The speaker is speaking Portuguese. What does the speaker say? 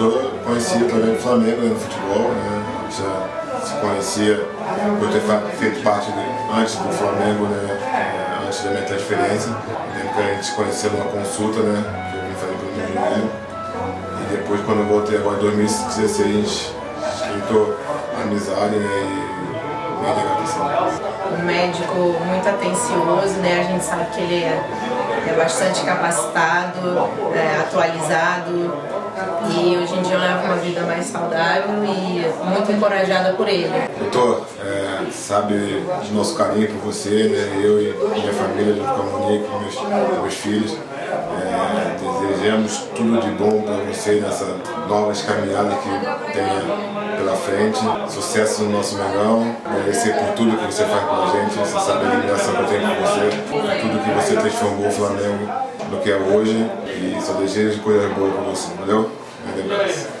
tô, conhecia também o Flamengo né, no futebol, né? Já se conhecia por ter feito parte de, antes do Flamengo, né? É, antes da minha transferência. Lembro que a gente se conheceu numa consulta, né? Que eu vim fazer pelo meu joelho. E depois quando eu voltei agora em 2016, a gente esquentou amizade né? e. Um médico muito atencioso, né? A gente sabe que ele é, é bastante capacitado, é, atualizado e hoje em dia eu levo uma vida mais saudável e muito encorajada por ele. Doutor, é, sabe de nosso carinho por você, né? eu e minha família, junto com a Monique, com meus, com meus filhos. É, desejamos tudo de bom para você nessa nova caminhada que tenha pela frente. Sucesso no nosso Mengão, agradecer por tudo que você faz com a gente, você sabe a admiração que eu tenho por você, tudo que você transformou o Flamengo no que é hoje e só desejo coisas boas para você, valeu? I think